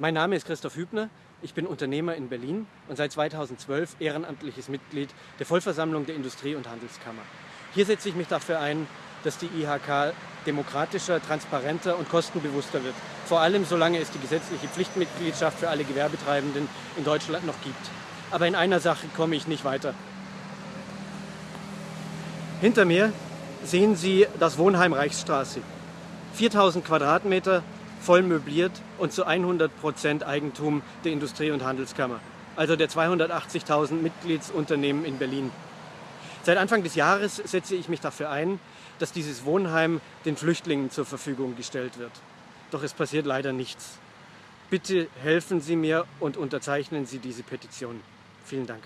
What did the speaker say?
Mein Name ist Christoph Hübner. Ich bin Unternehmer in Berlin und seit 2012 ehrenamtliches Mitglied der Vollversammlung der Industrie- und Handelskammer. Hier setze ich mich dafür ein, dass die IHK demokratischer, transparenter und kostenbewusster wird. Vor allem solange es die gesetzliche Pflichtmitgliedschaft für alle Gewerbetreibenden in Deutschland noch gibt. Aber in einer Sache komme ich nicht weiter. Hinter mir sehen Sie das Wohnheim Reichsstraße. 4000 Quadratmeter, voll möbliert und zu 100 Prozent Eigentum der Industrie- und Handelskammer, also der 280.000 Mitgliedsunternehmen in Berlin. Seit Anfang des Jahres setze ich mich dafür ein, dass dieses Wohnheim den Flüchtlingen zur Verfügung gestellt wird. Doch es passiert leider nichts. Bitte helfen Sie mir und unterzeichnen Sie diese Petition. Vielen Dank.